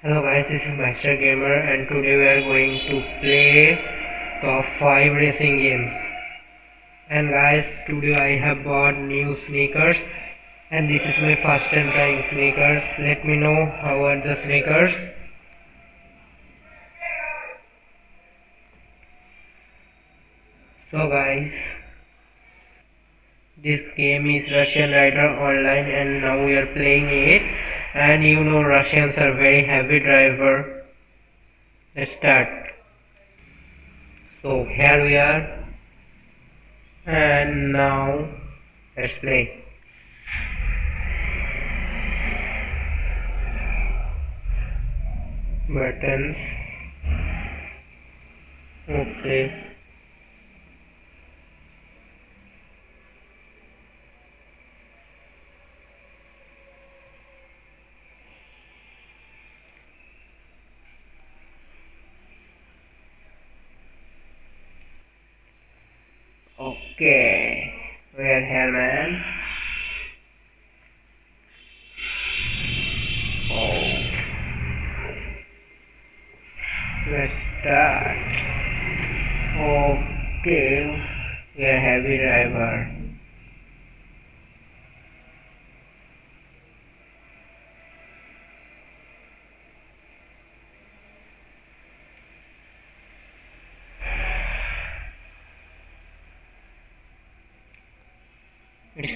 Hello guys, this is Master Gamer and today we are going to play top 5 racing games. And guys, today I have bought new sneakers and this is my first time trying sneakers. Let me know how are the sneakers. So guys, this game is Russian Rider Online and now we are playing it and you know Russians are very heavy driver. Let's start. So here we are and now let's play. Button. Okay. Okay, helmet. Oh, let's start. Okay, we are heavy driver.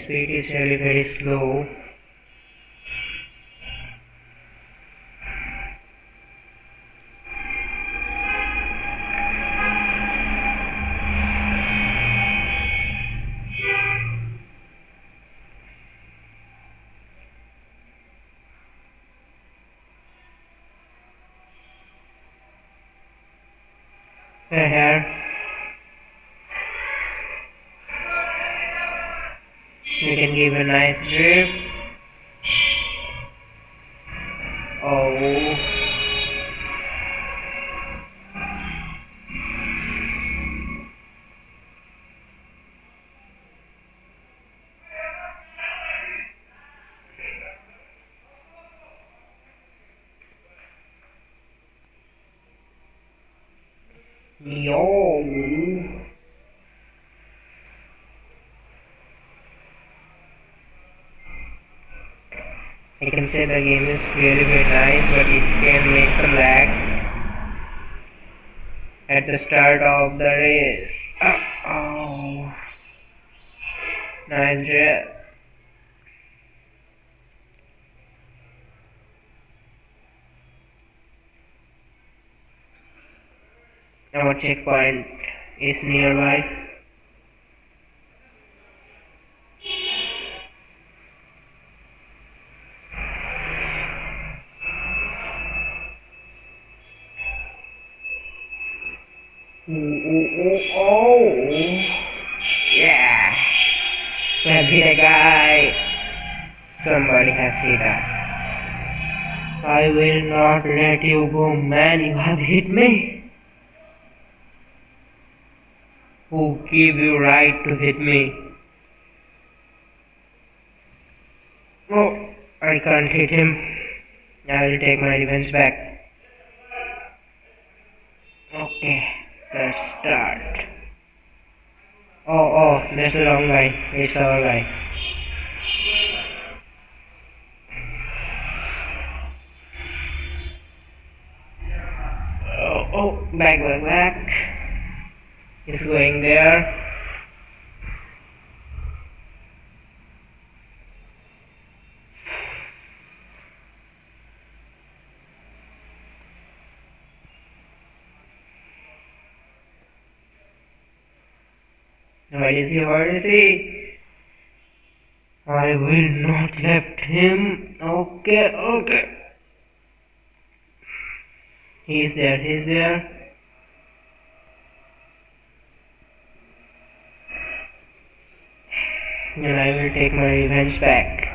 Speed is really very slow here you can give a nice drift oh Yo. I can say the game is really very nice but it can make some lags at the start of the race. Uh oh. Nice checkpoint is nearby. Ooh, ooh, ooh, oh, yeah. Have hit guy. Somebody has hit us. I will not let you go, man. You have hit me. Who gave you right to hit me? Oh, I can't hit him. I will take my revenge back. Okay. Let's start. Oh, oh, that's the wrong guy. It's our guy. Oh, oh, back, back, back. He's going there. Is is he? I will not left him. Okay, okay. He's there, he's there. And I will take my revenge back.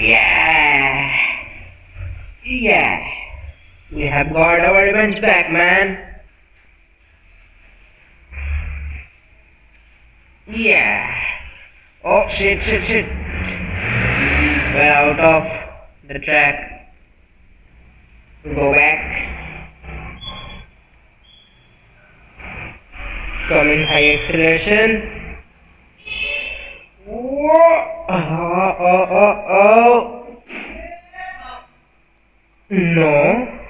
Yeah! Yeah! We have got our revenge back, man. Yeah. Oh, shit, shit, shit. we're out of the track go back come in high acceleration. Oh, oh, oh, oh. no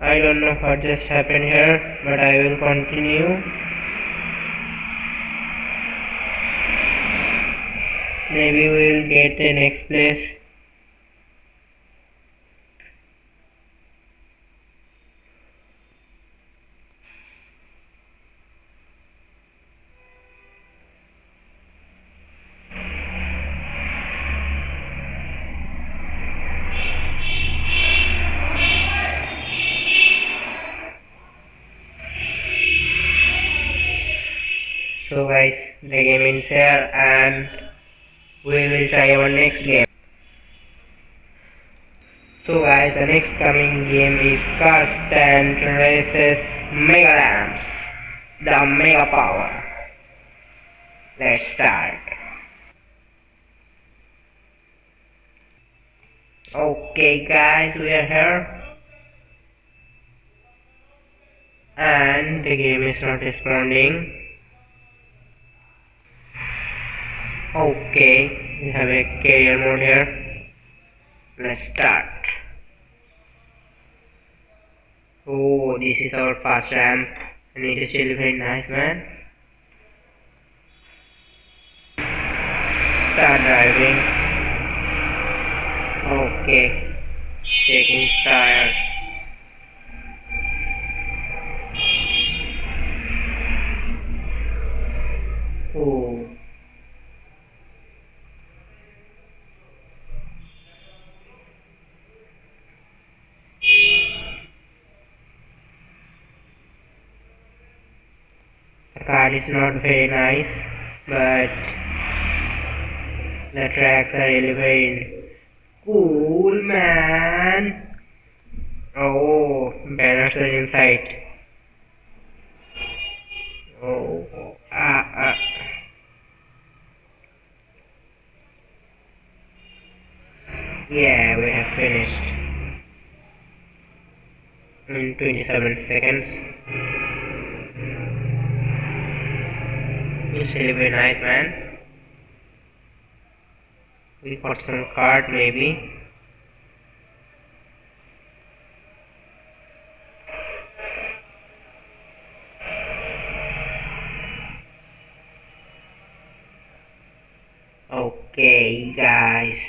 I don't know what just happened here but I will continue maybe we will get the next place next game. So guys the next coming game is Car Stunt Races Mega Ramps the Mega Power. Let's start. Okay guys we are here. And the game is not responding. Okay we have a career mode here let's start. Oh this is our fast ramp and it is really very nice man. Start driving. Okay. Checking tires oh car is not very nice but the tracks are really very cool man. Oh banners are inside. Oh ah ah. Yeah we have finished. In 27 seconds It's really very nice, man. We got some card, maybe. Okay, guys.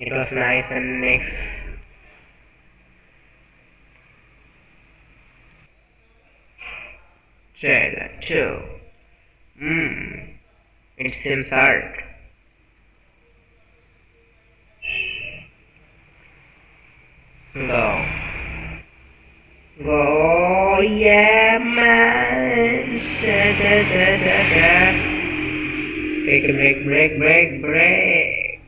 It was nice and next. Trailer 2. Hmm, hard. Go. Go, yeah, man. Sha, sha, sha, sha, sha. A break, break, break, break.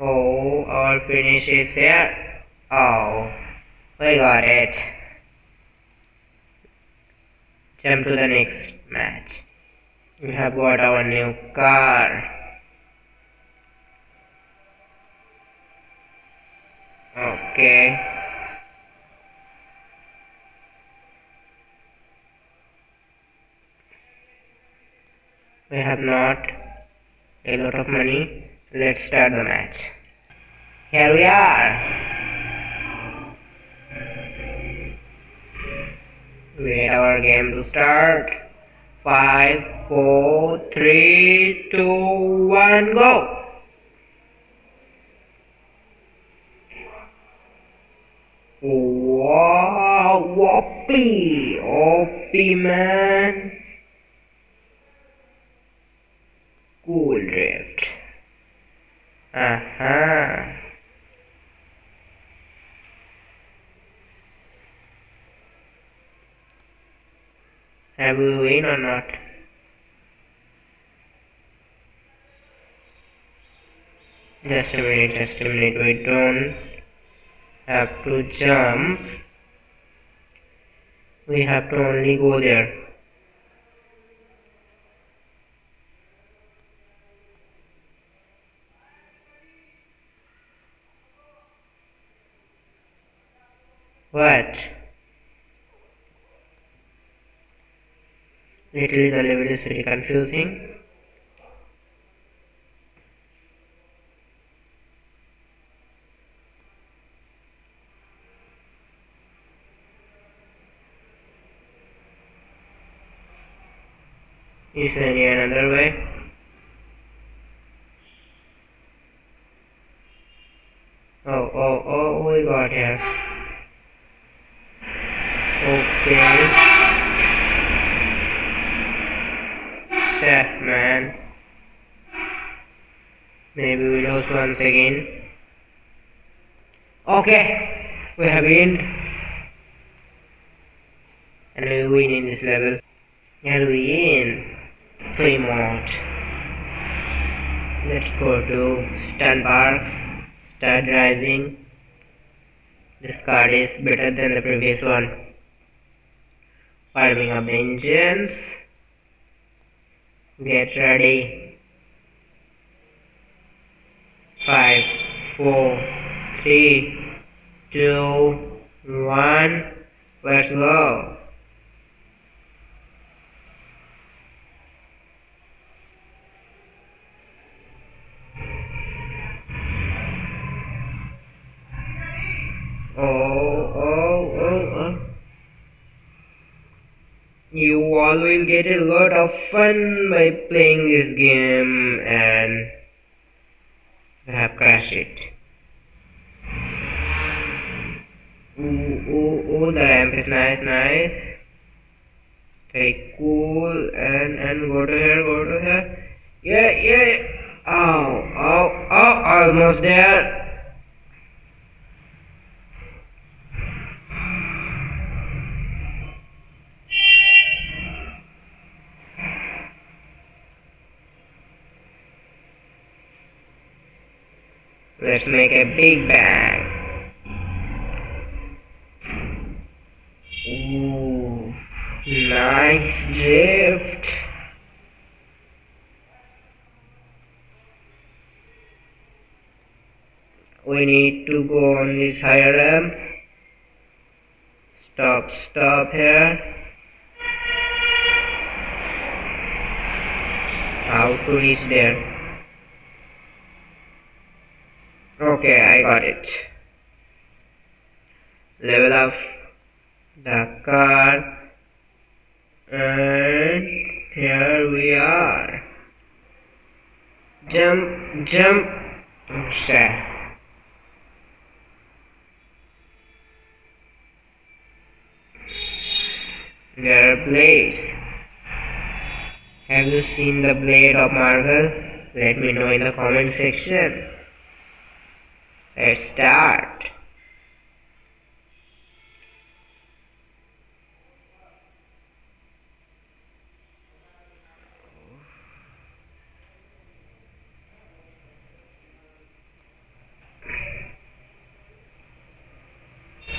Oh, our finish is here. We got it. Jump to the next match. We have got our new car. Okay. We have not a lot of money. Let's start the match. Here we are. Wait our game to start. Five, four, three, two, one, go. Wow, whoppy, whoppy man. Cool drift. Uh-huh. Have we win or not? Just a minute, just a minute, we don't have to jump. we have to only go there what literally the level is very confusing Is there any another way? Oh, oh, oh, we got here. Okay. Chef man. Maybe we lose once again. Okay, we have win. And we win in this level. And we win. Fremont. Let's go to Stan Parks. Start driving. This car is better than the previous one. Firing up the engines. Get ready. Five, four, three, two, one. Let's go. Oh, oh, oh, oh. You all will get a lot of fun by playing this game and have crashed it. Ooh, ooh, ooh, the ramp is nice, nice. Very cool, and, and go to here, go to here. Yeah, yeah. Oh, oh, oh, almost there. Let's make a big bang. Ooh, nice gift. We need to go on this higher ramp. Stop, stop here. How to reach there? Okay, I got it. Level up the car and here we are. Jump, jump, share. There are blades. Have you seen the blade of Marvel? Let me know in the comment section. Start.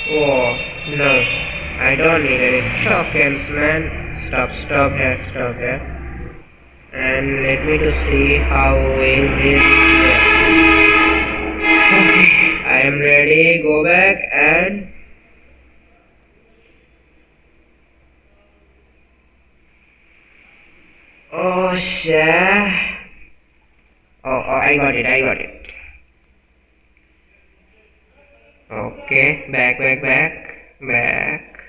Oh, no. I don't need any tokens, man. Stop, stop here, stop here. And let me to see how will I am ready. Go back and Oh shit. Oh, oh, I got it, I got it. Okay, back, back, back, back.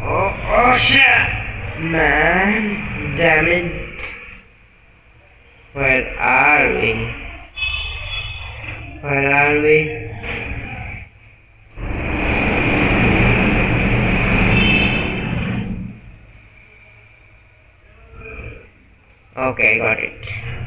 Oh, oh shit! Man, damn it. Where are we? Where are we? Okay, got it.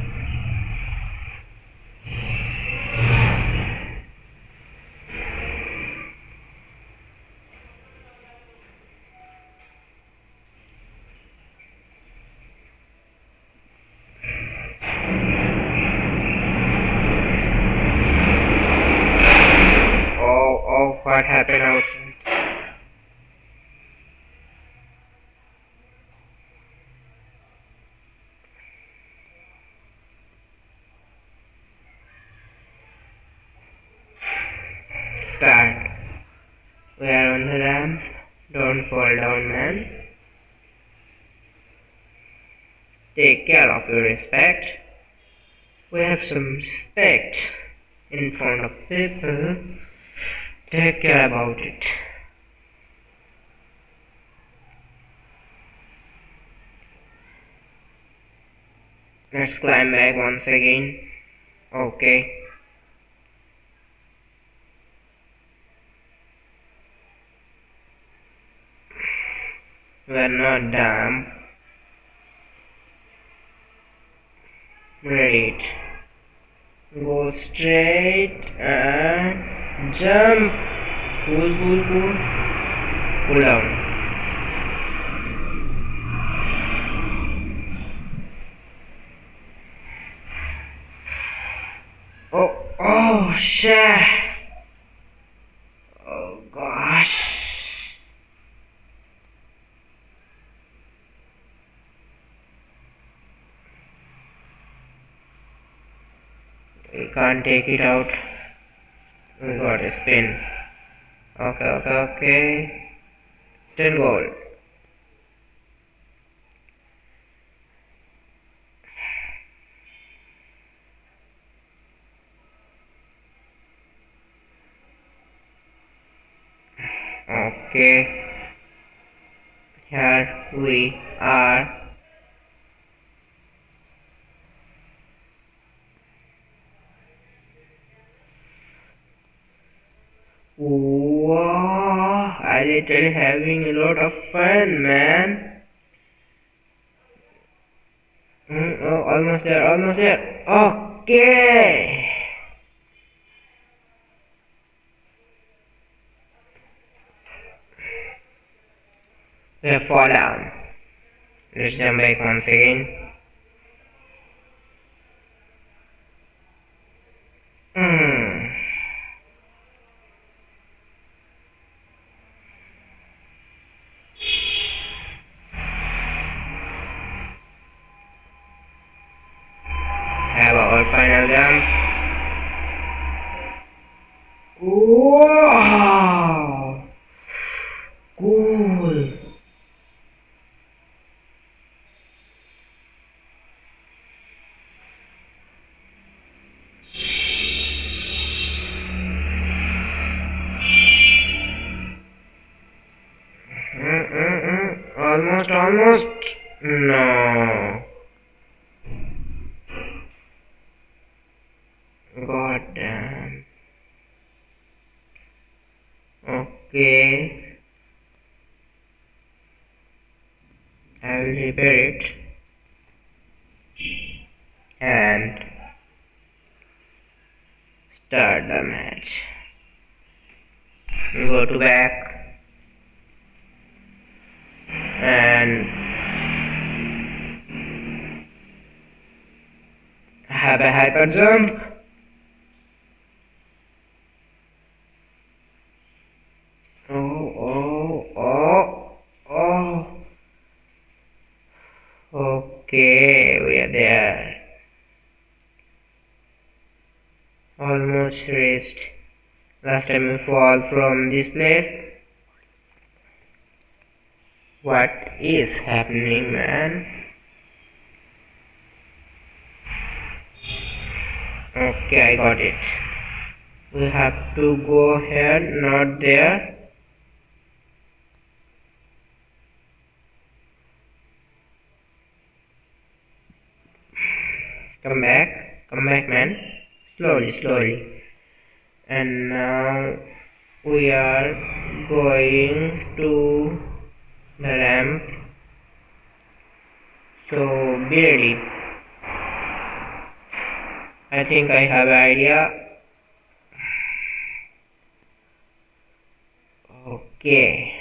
What happened outside? Start. We are on the ramp. Don't fall down, man. Take care of your respect. We have some respect in front of people. Take care about it. Let's climb back once again. Okay. We're not dumb. Ready. Go straight and jump. Pull, pull, pull. Pull down. Oh, oh, shit. Oh, gosh. We can't take it out. We got a spin. Okay, okay, okay. 10 gold. Okay. Here we are. Wow, having a lot of fun, man. Mm, oh, almost there, almost there. Okay. We fall down. Let's jump back once again. Hmm. Our final jump. Wow! Cool. Mm-mm-mm. Almost, almost. No. God damn. Okay. I will repair it. And start the match. Go to back. And have a hyper jump. Oh, oh, oh, oh. Okay, we are there. Almost reached. Last time we fall from this place. What is happening, man? Okay, I got it. We have to go here, not there. Come back, come back, man. Slowly, slowly. And now we are going to the ramp. So be ready. I think I have an idea. Okay.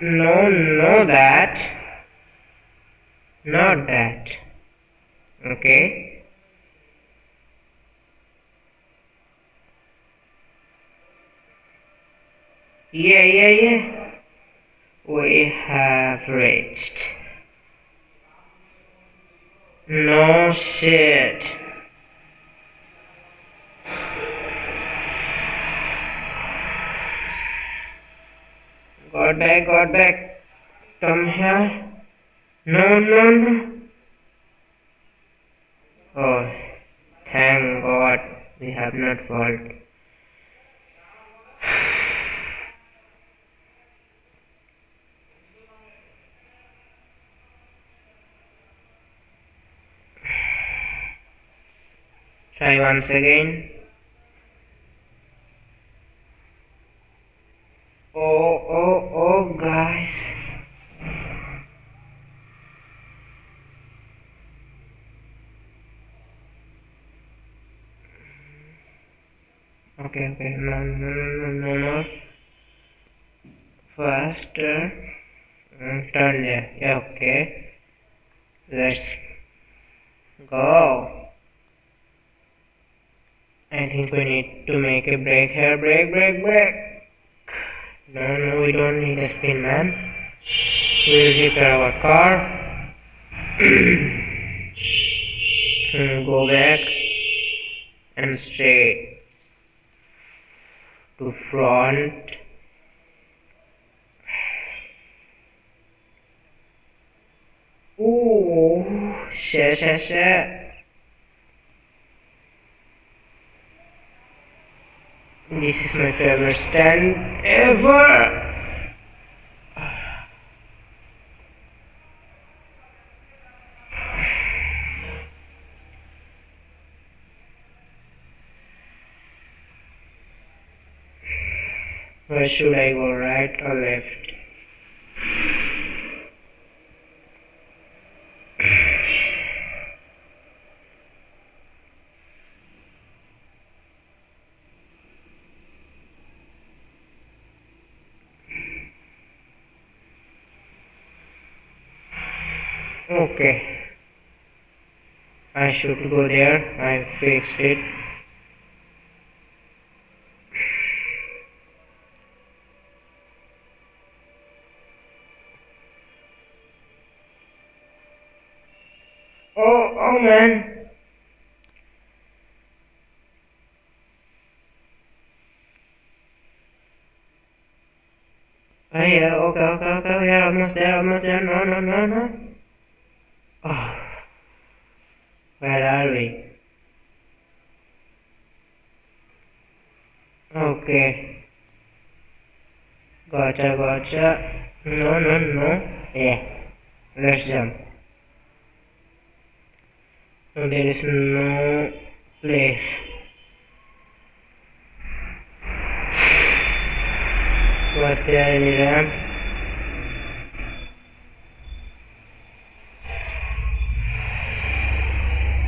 No, no, that. Not that. okay yeah yeah yeah we have reached. No shit. Got back got back. Come here. No no no. Oh, thank God we have not fallen. Try once again. Oh, oh, oh, guys. okay okay. No no no no no faster. Mm, turn there. Yeah okay. Let's go I think we need to make a break here break break break. No no we don't need a spin man. We'll repair our car. Go back and straight to front. Ooh, shit, shit, shit. This is my favorite stand ever. Where should I go, right or left? Okay. I should go there. I fixed it. Oh, oh man. Oh yeah, okay, okay, okay, are almost there, almost there, no, no, no, no. Oh, where are we? Okay. Gotcha, gotcha. No, no, no. Yeah. Let's jump. There is no place.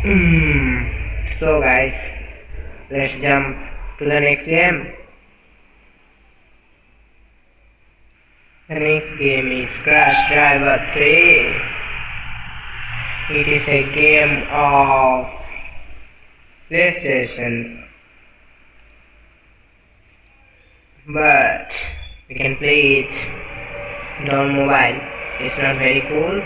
Hmm. So guys, let's jump to the next game. The next game is Crash Driver 3. It is a game of PlayStations. But we can play it on mobile. It's not very cool.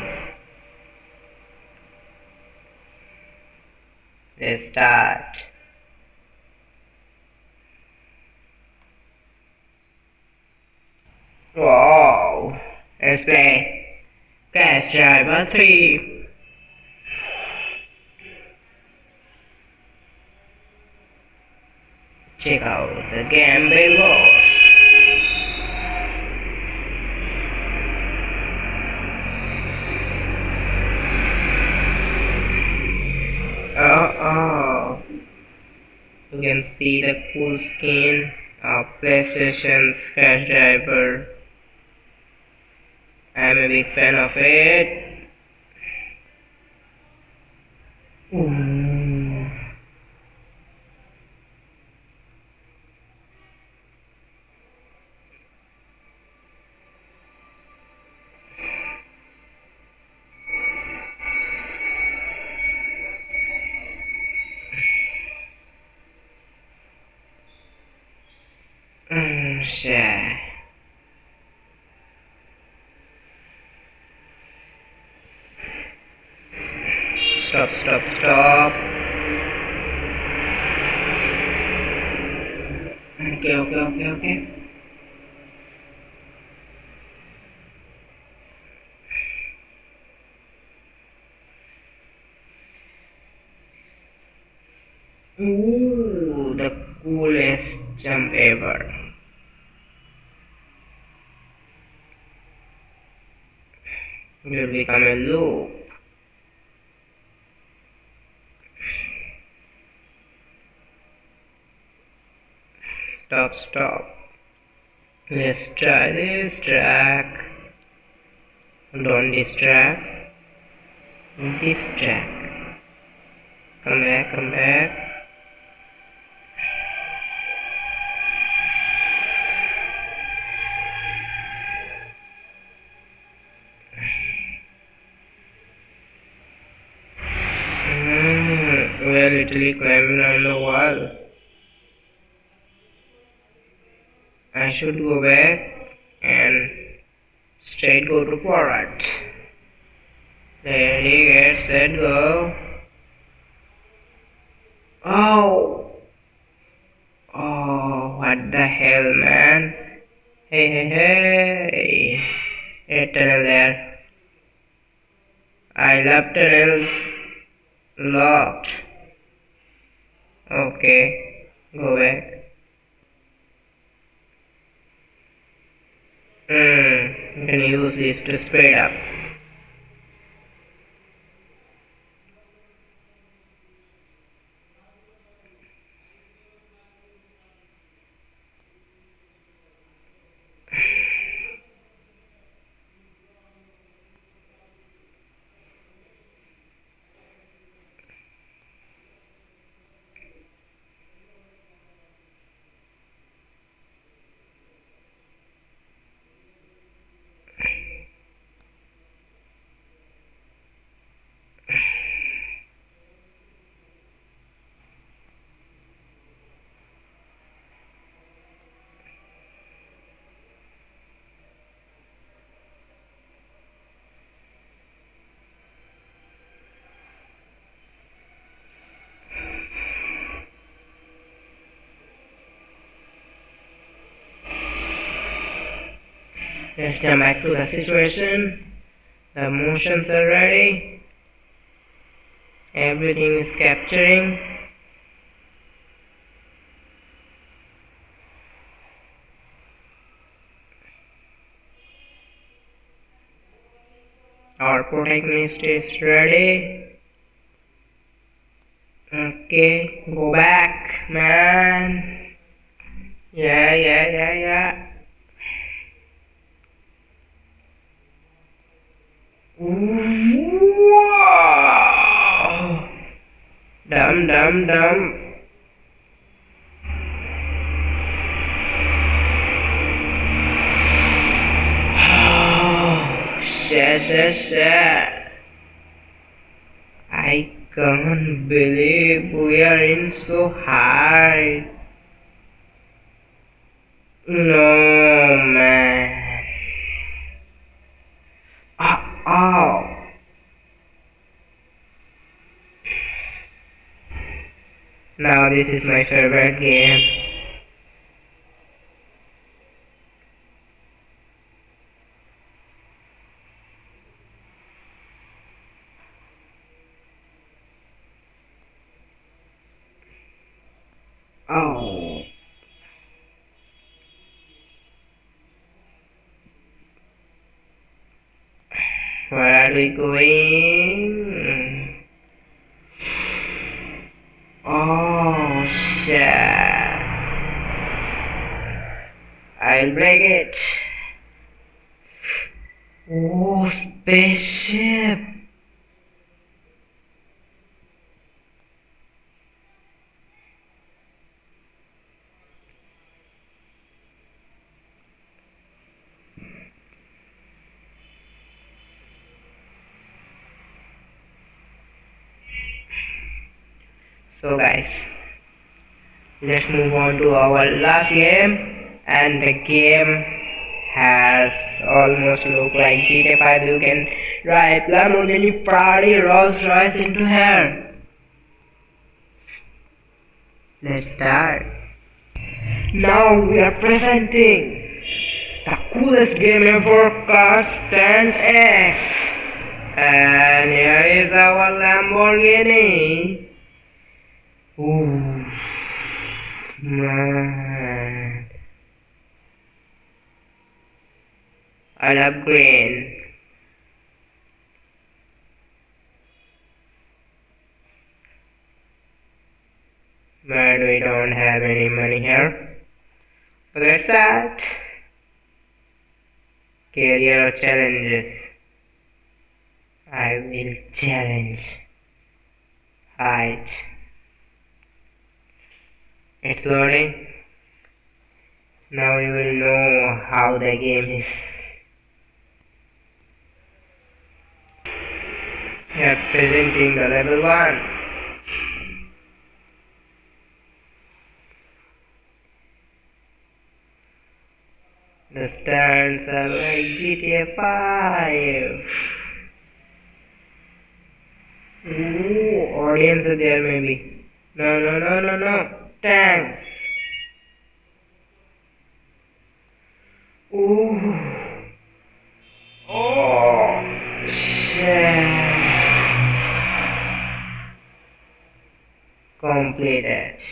Let's start. Wow! Play Crash Driver 3. check out the game below. Oh, oh. You can see the cool skin of PlayStation's Crash Driver. I'm a big fan of it. Ooh. Stop stop okay okay okay okay Ooh, the coolest jump ever. Will become a loop. Stop, stop. Let's try this track. Don't distract. track. Come back, come back. Hmm, we are literally climbing on the wall. I should go back and straight go to forward. Ready, get set, go. Oh! Oh, what the hell, man? Hey, hey, hey! A tunnel there. I love tunnels. Locked. Okay, go back. Hmm, you can use this to speed up. Let's jump back to the situation. The motions are ready. Everything is capturing. Our protagonist is ready. Okay, go back, man. Yeah, yeah, yeah, yeah. Shit. I can't believe we are in so high. No, man. Uh, oh. Now this is my favorite game. Oh. Where are we going? Oh, shit. I'll break it. Oh, spaceship. So guys let's move on to our last game and the game has almost look like GTA 5 you can drive Lamborghini Ferrari Rolls Royce into here. Let's start. Now we are presenting the coolest game ever, Car Stand X. And here is our Lamborghini. Ooh, man. I love green. But we don't have any money here. So that's that. Career challenges. I will challenge. Height. It's loading. Now you will know how the game is. Here presenting the level 1. The stands are like GTA 5. Ooh, audience there maybe. No, no, no, no, no. Tanks. Ooh. Oh, shit. Completed.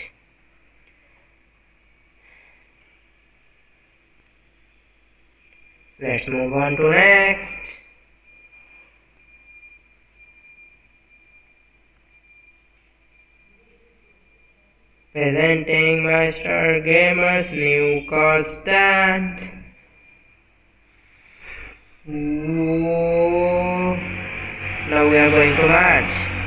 Let's move on to next. Presenting Master Gamer's new car stand. Ooh. Now we are going to match.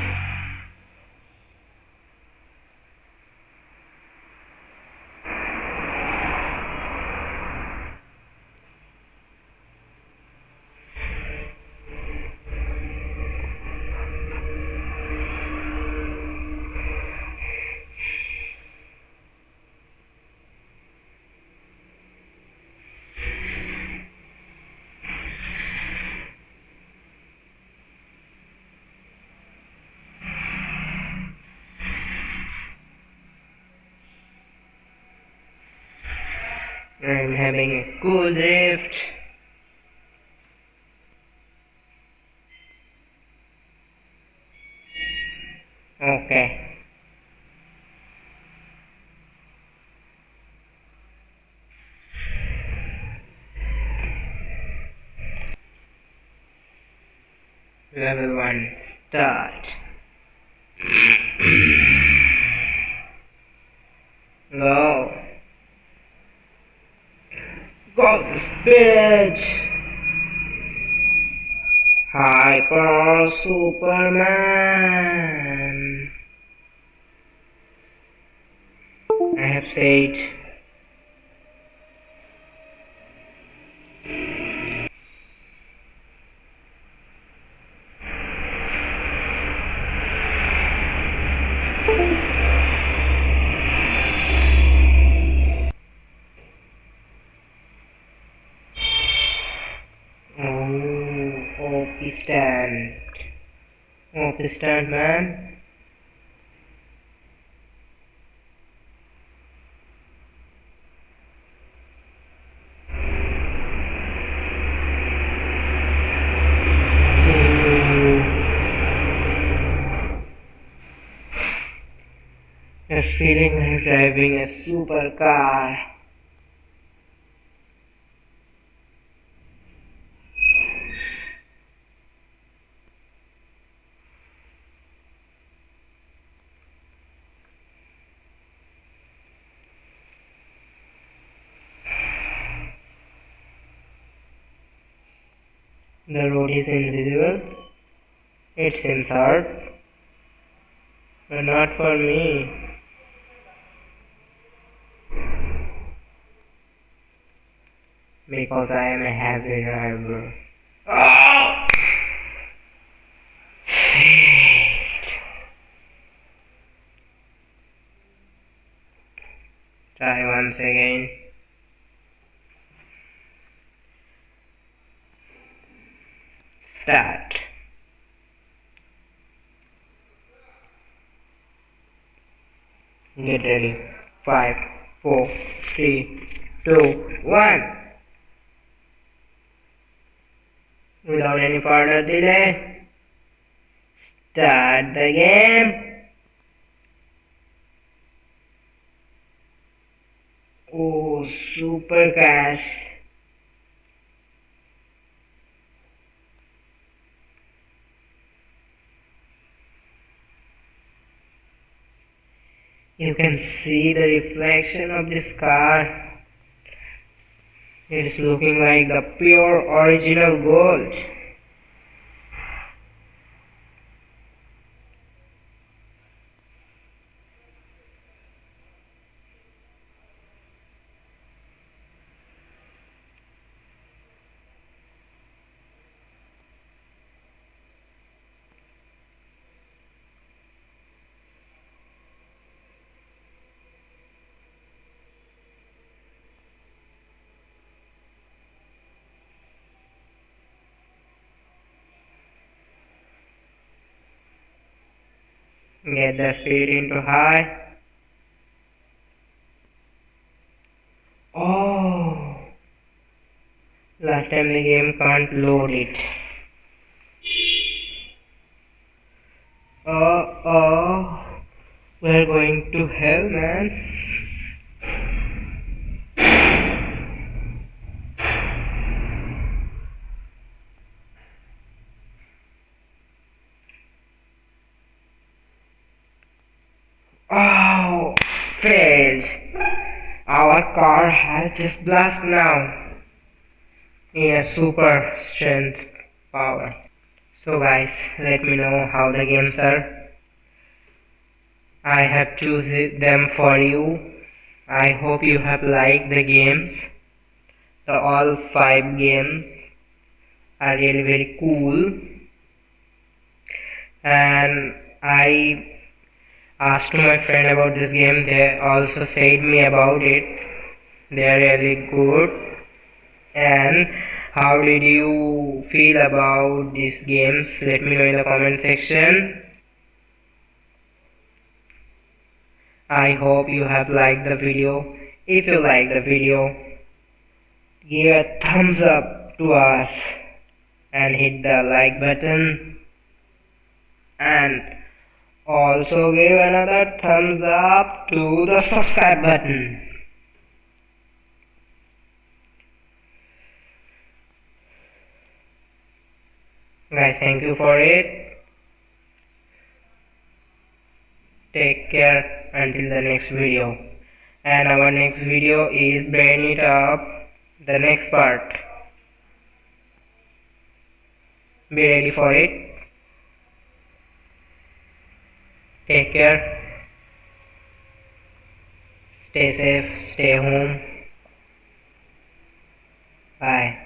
I'm having a cool drift. Okay. Level 1 start. Go. Spirit Hyper Superman. I have said Oh, OP stand. OP stand, man. Feeling like driving a supercar. The road is invisible. It seems hard. But not for me. Because I am a heavy driver. Oh! Try once again. Start get ready five four three two one. Without any further delay start the game. Oh super crash you can see the reflection of this car. It's looking like the pure original gold get the speed into high. Oh. Last time the game can't load it. Oh oh we're going to hell man Oh, failed. Car has just blast now in a super strength power. So guys, let me know how the games are. I have chosen them for you. I hope you have liked the games. The all five games are really very cool. And I asked my friend about this game they also said me about it they are really good and how did you feel about these games? Let me know in the comment section. I hope you have liked the video. If you like the video give a thumbs up to us and hit the like button. And also give another thumbs up to the subscribe button. Guys, thank you for it. Take care until the next video. And our next video is Brain It On the next part. Be ready for it. Take care. Stay safe. Stay home. Bye.